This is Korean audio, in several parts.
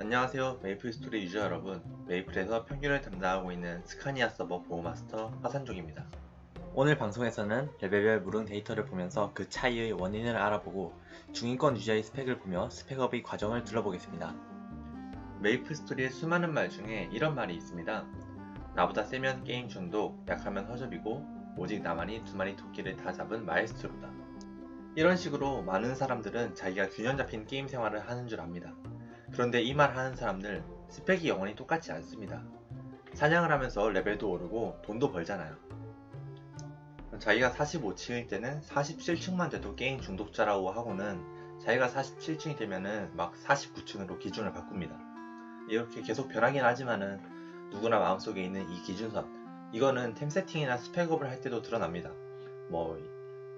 안녕하세요. 메이플 스토리 유저 여러분. 메이플에서 평균을 담당하고 있는 스카니아 서버 보호마스터 화산종입니다. 오늘 방송에서는 레벨별 무릉 데이터를 보면서 그 차이의 원인을 알아보고 중위권 유저의 스펙을 보며 스펙업의 과정을 둘러보겠습니다. 메이플 스토리의 수많은 말 중에 이런 말이 있습니다. 나보다 세면 게임 중독, 약하면 허접이고 오직 나만이 두 마리 토끼를 다 잡은 마에스트로다. 이런 식으로 많은 사람들은 자기가 균형 잡힌 게임 생활을 하는 줄 압니다 그런데 이 말 하는 사람들 스펙이 영원히 똑같지 않습니다. 사냥을 하면서 레벨도 오르고 돈도 벌잖아요. 자기가 45층일 때는 47층만 돼도 게임 중독자라고 하고는 자기가 47층이 되면은 막 49층으로 기준을 바꿉니다. 이렇게 계속 변하긴 하지만은 누구나 마음속에 있는 이 기준선 이거는 템 세팅이나 스펙업을 할 때도 드러납니다. 뭐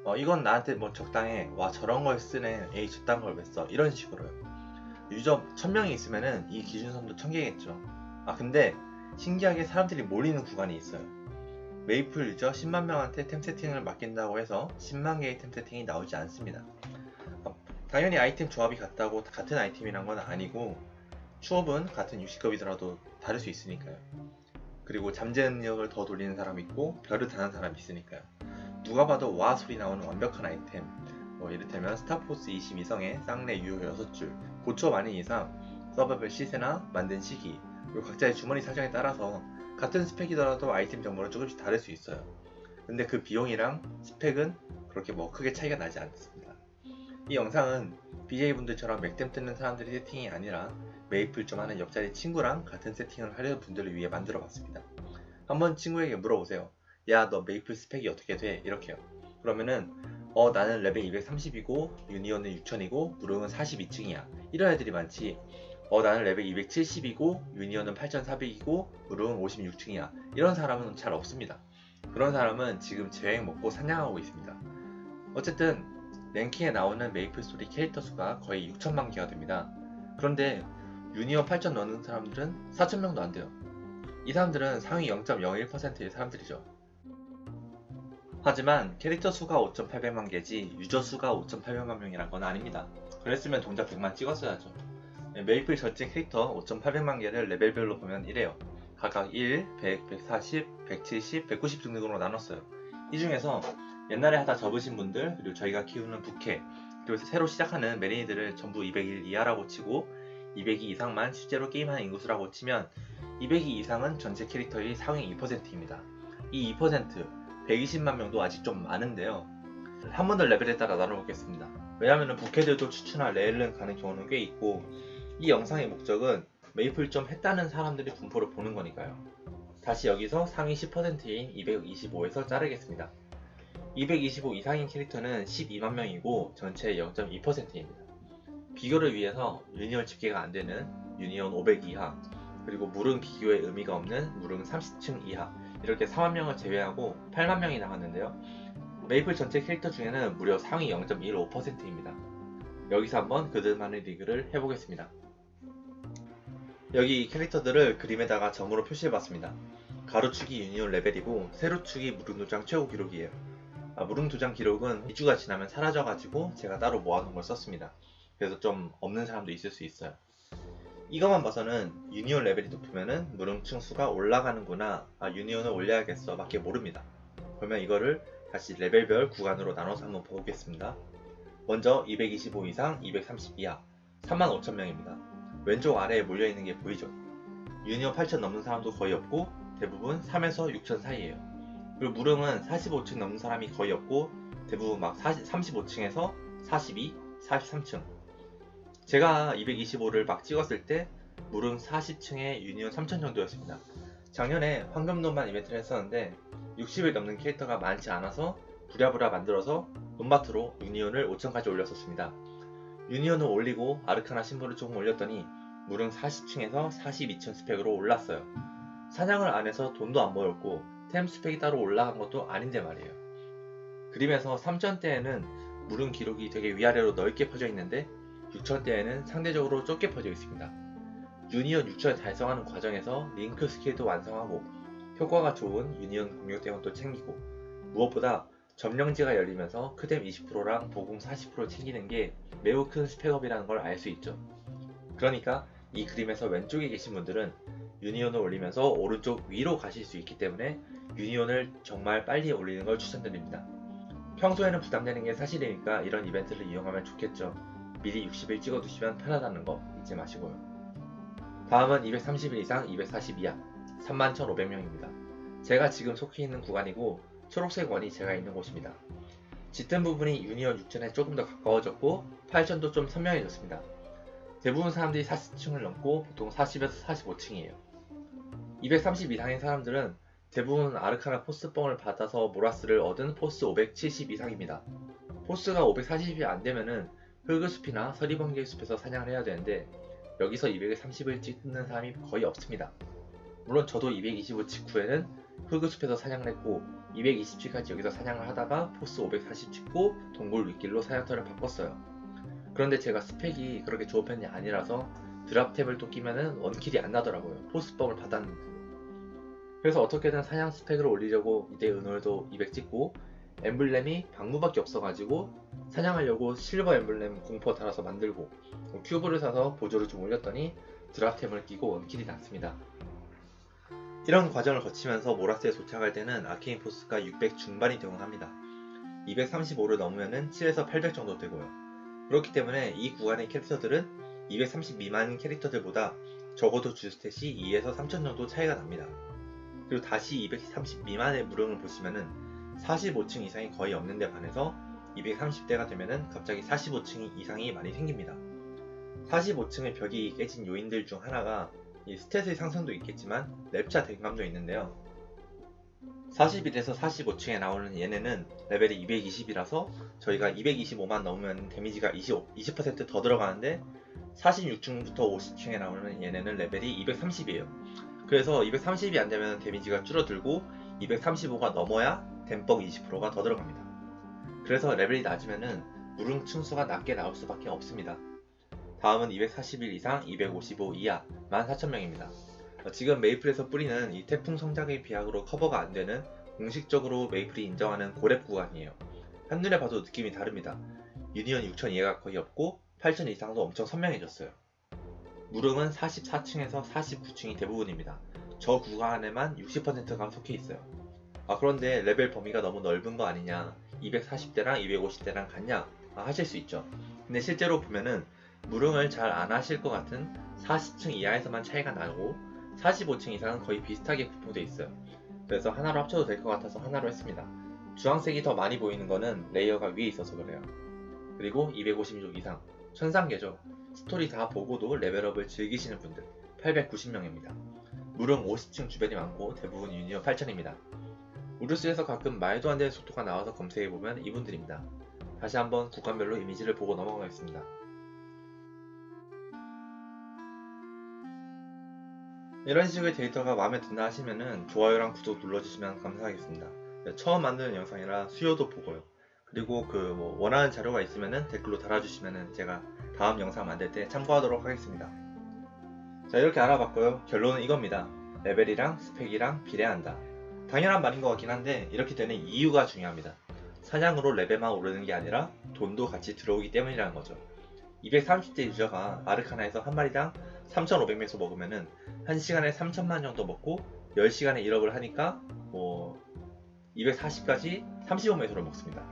어, 이건 나한테 뭐 적당해 와 저런 걸 쓰네 에이 저딴 걸 왜 써 이런 식으로요. 유저 1000명이 있으면은 이 기준선도 1000개겠죠. 아 근데 신기하게 사람들이 몰리는 구간이 있어요. 메이플 유저 10만 명한테 템 세팅을 맡긴다고 해서 10만 개의 템 세팅이 나오지 않습니다. 어, 당연히 아이템 조합이 같다고 같은 아이템이란 건 아니고 추업은 같은 60급이더라도 다를 수 있으니까요. 그리고 잠재 능력을 더 돌리는 사람이 있고 별을 다는 사람이 있으니까요. 누가 봐도 와 소리 나오는 완벽한 아이템 뭐 이를테면 스타포스 22성의 쌍레 유효 6줄, 고초 만인 이상, 서버별 시세나 만든 시기, 그리고 각자의 주머니 사정에 따라서 같은 스펙이더라도 아이템 정보는 조금씩 다를 수 있어요. 근데 그 비용이랑 스펙은 그렇게 뭐 크게 차이가 나지 않습니다. 이 영상은 BJ분들처럼 맥뎀 뜨는 사람들이 세팅이 아니라 메이플 좀 하는 옆자리 친구랑 같은 세팅을 하려는 분들을 위해 만들어 봤습니다. 한번 친구에게 물어보세요. 야, 너 메이플 스펙이 어떻게 돼? 이렇게요. 그러면은 어 나는 레벨 230이고 유니온은 6000이고 무릉은 42층이야. 이런 애들이 많지. 어 나는 레벨 270이고 유니온은 8400이고 무릉은 56층이야. 이런 사람은 잘 없습니다. 그런 사람은 지금 재획 먹고 사냥하고 있습니다. 어쨌든 랭킹에 나오는 메이플 스토리 캐릭터 수가 거의 6천만 개가 됩니다. 그런데 유니온 8000 넣는 사람들은 4000명도 안 돼요. 이 사람들은 상위 0.01%의 사람들이죠 하지만 캐릭터 수가 5,800만 개지 유저 수가 5,800만 명이란 건 아닙니다. 그랬으면 동작 100만 찍었어야죠. 네, 메이플 전체 캐릭터 5,800만 개를 레벨별로 보면 이래요. 각각 1, 100, 140, 170, 190 등등으로 나눴어요. 이 중에서 옛날에 하다 접으신 분들, 그리고 저희가 키우는 부캐, 그리고 새로 시작하는 메리니들을 전부 201 이하라고 치고 202 이상만 실제로 게임하는 인구수라고 치면 202 이상은 전체 캐릭터의 상위 2%입니다. 이 2%, 120만 명도 아직 좀 많은데요. 한 번 더 레벨에 따라 나눠보겠습니다. 왜냐하면 부캐들도 추천할 레일은 가는 경우는 꽤 있고 이 영상의 목적은 메이플 좀 했다는 사람들이 분포를 보는 거니까요. 다시 여기서 상위 10%인 225에서 자르겠습니다. 225 이상인 캐릭터는 12만 명이고 전체의 0.2%입니다. 비교를 위해서 유니온 집계가 안되는 유니온 500 이하 그리고 물은 비교의 의미가 없는 물은 30층 이하 이렇게 4만 명을 제외하고 8만 명이 나왔는데요. 메이플 전체 캐릭터 중에는 무려 상위 0.15%입니다. 여기서 한번 그들만의 리그를 해보겠습니다. 여기 이 캐릭터들을 그림에다가 점으로 표시해봤습니다. 가로축이 유니온 레벨이고 세로축이 무릉도장 최고 기록이에요. 아, 무릉도장 기록은 2주가 지나면 사라져가지고 제가 따로 모아놓은 걸 썼습니다. 그래서 좀 없는 사람도 있을 수 있어요. 이것만 봐서는 유니온 레벨이 높으면은 무릉층 수가 올라가는구나. 아 유니온을 올려야겠어. 밖에 모릅니다. 그러면 이거를 다시 레벨별 구간으로 나눠서 한번 보겠습니다. 먼저 225 이상 230 이하 35,000명입니다. 왼쪽 아래에 몰려있는 게 보이죠? 유니온 8,000 넘는 사람도 거의 없고 대부분 3에서 6,000 사이에요. 그리고 무릉은 45층 넘는 사람이 거의 없고 대부분 막 40, 35층에서 42, 43층 제가 225를 막 찍었을 때 무릉 40층에 유니온 3000 정도였습니다. 작년에 황금돈만 이벤트를 했었는데 60을 넘는 캐릭터가 많지 않아서 부랴부랴 만들어서 논마트로 유니온을 5000까지 올렸었습니다. 유니온을 올리고 아르카나 신부를 조금 올렸더니 무릉 40층에서 42층 스펙으로 올랐어요. 사냥을 안 해서 돈도 안 벌었고 템 스펙이 따로 올라간 것도 아닌데 말이에요. 그림에서 3000대에는 무릉 기록이 되게 위아래로 넓게 퍼져 있는데 6천대에는 상대적으로 좁게 퍼져 있습니다. 유니온 6천을 달성하는 과정에서 링크 스킬도 완성하고 효과가 좋은 유니온 공격대원도 챙기고 무엇보다 점령지가 열리면서 크뎀 20%랑 보공 40% 챙기는 게 매우 큰 스펙업이라는 걸 알 수 있죠. 그러니까 이 그림에서 왼쪽에 계신 분들은 유니온을 올리면서 오른쪽 위로 가실 수 있기 때문에 유니온을 정말 빨리 올리는 걸 추천드립니다. 평소에는 부담되는 게 사실이니까 이런 이벤트를 이용하면 좋겠죠. 미리 60일 찍어두시면 편하다는 거 잊지 마시고요. 다음은 230일 이상 242화 31,500명입니다. 제가 지금 속해 있는 구간이고 초록색 원이 제가 있는 곳입니다. 짙은 부분이 유니온 6천에 조금 더 가까워졌고 8천도 좀 선명해졌습니다. 대부분 사람들이 40층을 넘고 보통 40에서 45층이에요. 230 이상인 사람들은 대부분 아르카나 포스뻥을 받아서 모라스를 얻은 포스 570 이상입니다. 포스가 540이 안되면은 흙의숲이나 서리번개 숲에서 사냥을 해야 되는데 여기서 230을 찍는 사람이 거의 없습니다. 물론 저도 225 직후에는 흙의숲에서 사냥을 했고 227까지 여기서 사냥을 하다가 포스 540 찍고 동굴 윗길로 사냥터를 바꿨어요. 그런데 제가 스펙이 그렇게 좋은 편이 아니라서 drop템을 또 끼면은 one kill이 안 나더라고요. 포스뻥을 받았는데. 그래서 어떻게든 사냥 스펙을 올리려고 이제 은월도 200 찍고 엠블렘이 방무밖에 없어가지고 사냥하려고 실버 엠블렘 공포 달아서 만들고 큐브를 사서 보조를 좀 올렸더니 드랍템을 끼고 원킬이 났습니다. 이런 과정을 거치면서 모라스에 도착할 때는 아케인 포스가 600 중반이 되곤 합니다. 235를 넘으면 7에서 800 정도 되고요. 그렇기 때문에 이 구간의 캐릭터들은 230 미만 캐릭터들보다 적어도 주스탯이 2에서 3000 정도 차이가 납니다. 그리고 다시 230 미만의 무릉을 보시면은 45층 이상이 거의 없는데 반해서 230대가 되면은 갑자기 45층 이상이 많이 생깁니다. 45층의 벽이 깨진 요인들 중 하나가 이 스탯의 상승도 있겠지만 랩차 대감도 있는데요. 41에서 45층에 나오는 얘네는 레벨이 220이라서 저희가 225만 넘으면 데미지가 25, 20%더 들어가는데 46층부터 50층에 나오는 얘네는 레벨이 230이에요. 그래서 230이 안되면 데미지가 줄어들고 235가 넘어야 댐뻑 20%가 더 들어갑니다. 그래서 레벨이 낮으면은 무릉 층수가 낮게 나올 수밖에 없습니다. 다음은 241 이상 255 이하 14,000명입니다. 지금 메이플에서 뿌리는 이 태풍 성장의 비약으로 커버가 안되는 공식적으로 메이플이 인정하는 고렙 구간이에요. 한눈에 봐도 느낌이 다릅니다. 유니언 6,000 이하가 거의 없고 8,000 이상도 엄청 선명해졌어요. 무릉은 44층에서 49층이 대부분입니다. 저 구간에만 60%가 속해 있어요. 아 그런데 레벨 범위가 너무 넓은 거 아니냐 240대랑 250대랑 같냐 아, 하실 수 있죠. 근데 실제로 보면은 무릉을 잘 안 하실 것 같은 40층 이하에서만 차이가 나고 45층 이상은 거의 비슷하게 구성되어 있어요. 그래서 하나로 합쳐도 될 것 같아서 하나로 했습니다. 주황색이 더 많이 보이는 거는 레이어가 위에 있어서 그래요. 그리고 256 이상 천상계죠. 스토리 다 보고도 레벨업을 즐기시는 분들 890명입니다. 무릉 50층 주변이 많고 대부분 유니어 8000입니다. 우르스에서 가끔 말도 안 되는 속도가 나와서 검색해보면 이분들입니다. 다시 한번 국간별로 이미지를 보고 넘어가겠습니다. 이런 식의 데이터가 마음에 든다 하시면은 좋아요랑 구독 눌러주시면 감사하겠습니다. 네, 처음 만드는 영상이라 수요도 보고요. 그리고 그 뭐 원하는 자료가 있으면은 댓글로 달아주시면은 제가 다음 영상 만들 때 참고하도록 하겠습니다. 자 이렇게 알아봤고요. 결론은 이겁니다. 레벨이랑 스펙이랑 비례한다. 당연한 말인 것 같긴 한데 이렇게 되는 이유가 중요합니다. 사냥으로 레벨만 오르는 게 아니라 돈도 같이 들어오기 때문이라는 거죠. 230대 유저가 아르카나에서 한 마리당 3,500매소 먹으면은 1시간에 3천만 정도 먹고 10시간에 1억을 하니까 뭐 240까지 35매소를 먹습니다.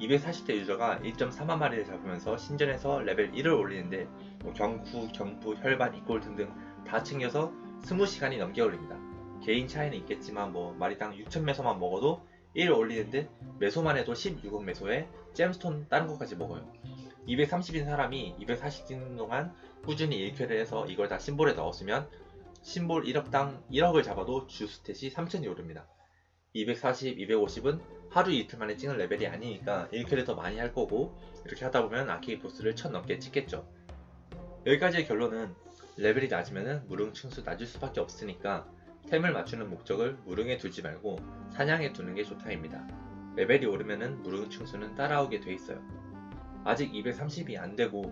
240대 유저가 1.4만 마리를 잡으면서 신전에서 레벨 1을 올리는데 뭐 경쿠, 경부, 혈반, 이꼴 등등 다 챙겨서 20시간이 넘게 올립니다. 개인 차이는 있겠지만 뭐 마리당 6,000메소만 먹어도 1을 올리는데 메소만 해도 16억 메소에 젬스톤 다른 것까지 먹어요. 230인 사람이 240인 동안 꾸준히 일퀘를 해서 이걸 다 심볼에 넣었으면 심볼 1억당 1억을 잡아도 주 스탯이 3000이 오릅니다. 240, 250은 하루 이틀 만에 찍는 레벨이 아니니까 1쾌를 더 많이 할 거고 이렇게 하다 보면 아케이 보스를 1000 넘게 찍겠죠. 여기까지의 결론은 레벨이 낮으면 무릉 층수 낮을 수밖에 없으니까 템을 맞추는 목적을 무릉에 두지 말고 사냥에 두는 게 좋다입니다. 레벨이 오르면은 무릉 층수는 따라오게 돼 있어요. 아직 230이 안 되고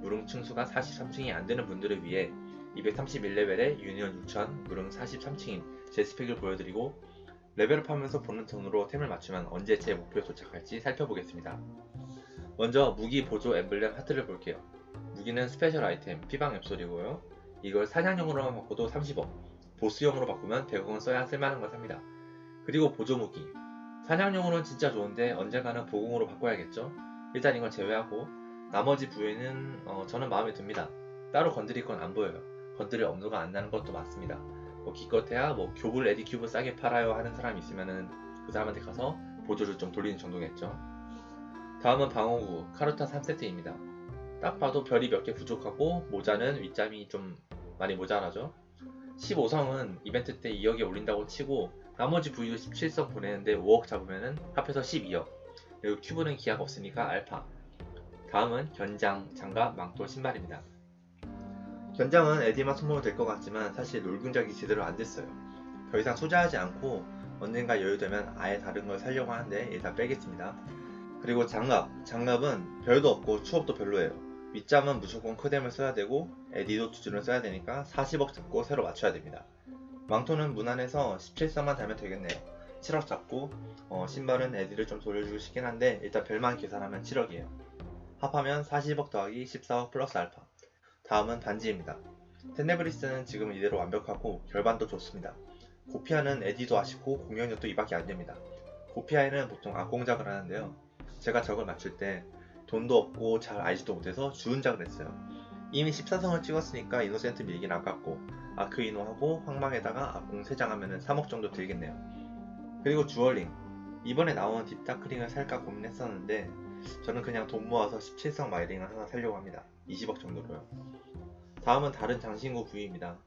무릉 층수가 43층이 안 되는 분들을 위해 231레벨의 유니언 6000 무릉 43층인 제 스펙을 보여드리고 레벨업 하면서 버는 돈으로 템을 맞추면 언제 제 목표에 도착할지 살펴보겠습니다. 먼저 무기 보조 엠블렘 하트를 볼게요. 무기는 스페셜 아이템 피방 앱솔이고요. 이걸 사냥용으로만 바꿔도 30억, 보스용으로 바꾸면 100억은 써야 쓸만한 걸 삽니다. 그리고 보조무기. 사냥용으로는 진짜 좋은데 언젠가는 보공으로 바꿔야겠죠? 일단 이건 제외하고 나머지 부위는 어, 저는 마음에 듭니다. 따로 건드릴 건 안 보여요. 건드릴 엄두가 안 나는 것도 맞습니다. 뭐 기껏해야 뭐 교불 에디 큐브 싸게 팔아요 하는 사람이 있으면은 그 사람한테 가서 보조를 좀 돌리는 정도겠죠. 다음은 방어구 카루타 3세트입니다. 딱 봐도 별이 몇 개 부족하고 모자는 윗잠이 좀 많이 모자라죠. 15성은 이벤트 때 2억에 올린다고 치고 나머지 부위도 17성 보내는데 5억 잡으면은 합해서 12억. 그리고 큐브는 기약 없으니까 알파. 다음은 견장, 장갑, 망토, 신발입니다. 견장은 에디만 손모로 될 것 같지만 사실 놀군작이 제대로 안 됐어요. 더 이상 소지하지 않고 언젠가 여유되면 아예 다른 걸 살려고 하는데 일단 빼겠습니다. 그리고 장갑, 장갑은 별도 없고 추업도 별로예요. 윗잠은 무조건 크뎀을 써야 되고 에디도 투준을 써야 되니까 40억 잡고 새로 맞춰야 됩니다. 망토는 무난해서 17선만 달면 되겠네요. 7억 잡고 어, 신발은 에디를 좀 돌려주고 싶긴 한데 일단 별만 계산하면 7억이에요. 합하면 40억 더하기 14억 플러스 알파. 다음은 반지입니다. 테네브리스는 지금 이대로 완벽하고 결반도 좋습니다. 고피아는 에디도 아쉽고 공격력도 이밖에 안 됩니다. 고피아에는 보통 악공작을 하는데요. 제가 적을 맞출 때 돈도 없고 잘 알지도 못해서 주운작을 했어요. 이미 14성을 찍었으니까 이노센트 밀긴 아깝고 아크 이노하고 황망에다가 악공 3장 하면 3억 정도 들겠네요. 그리고 주얼링 이번에 나온 딥다크링을 살까 고민했었는데 저는 그냥 돈 모아서 17성 마이링을 하나 살려고 합니다. 20억 정도로요. 다음은 다른 장신구 부위입니다.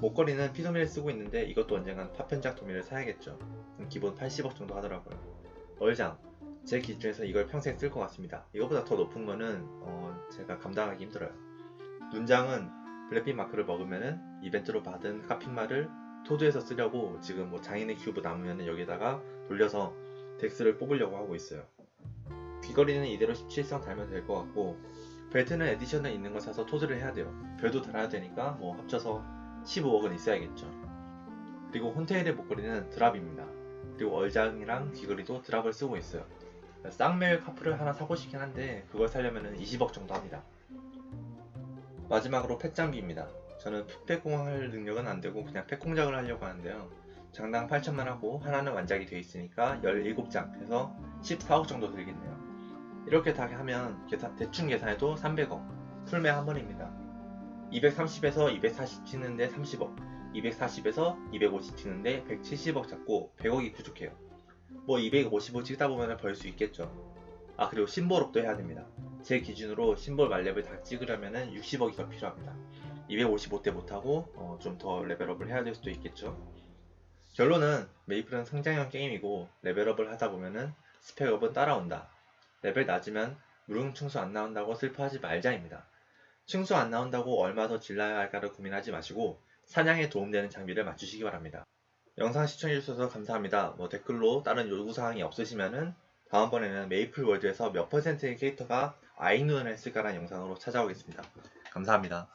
목걸이는 피도미를 쓰고 있는데 이것도 언젠간 파편작 도미를 사야겠죠. 기본 80억 정도 하더라고요. 얼장 제 기준에서 이걸 평생 쓸 것 같습니다. 이것보다 더 높은 거는 어, 제가 감당하기 힘들어요. 눈장은 블랙빈 마크를 먹으면은 이벤트로 받은 카핀마를 토드에서 쓰려고 지금 뭐 장인의 큐브 남으면 여기다가 돌려서 덱스를 뽑으려고 하고 있어요. 귀걸이는 이대로 17성 달면 될 것 같고 벨트는 에디션에 있는 거 사서 토드를 해야 돼요. 별도 달아야 되니까 뭐 합쳐서 15억은 있어야겠죠. 그리고 혼테일의 목걸이는 드랍입니다. 그리고 얼장이랑 귀걸이도 드랍을 쓰고 있어요. 쌍멜 카프를 하나 사고 싶긴 한데 그걸 사려면 20억 정도 합니다. 마지막으로 팩장비입니다. 저는 팩공항 할 능력은 안되고 그냥 팩공작을 하려고 하는데요. 장당 8천만 하고 하나는 완작이 돼 있으니까 17장 해서 14억 정도 들겠네요. 이렇게 다 하면 계산, 대충 계산해도 300억 풀매 한 번입니다. 230에서 240 치는데 30억 240에서 250 치는데 170억 잡고 100억이 부족해요. 뭐 255 찍다 보면 벌 수 있겠죠. 아 그리고 심볼업도 해야 됩니다. 제 기준으로 심볼 만렙을 다 찍으려면 60억이 더 필요합니다. 255대 못하고 어, 좀 더 레벨업을 해야 될 수도 있겠죠. 결론은 메이플은 성장형 게임이고 레벨업을 하다 보면은 스펙업은 따라온다. 레벨 낮으면 무릉 층수 안 나온다고 슬퍼하지 말자입니다. 층수 안 나온다고 얼마 더 질러야 할까를 고민하지 마시고 사냥에 도움되는 장비를 맞추시기 바랍니다. 영상 시청해주셔서 감사합니다. 뭐 댓글로 다른 요구사항이 없으시면은 다음번에는 메이플 월드에서 몇 퍼센트의 캐릭터가 아이눈을 했을까라는 영상으로 찾아오겠습니다. 감사합니다.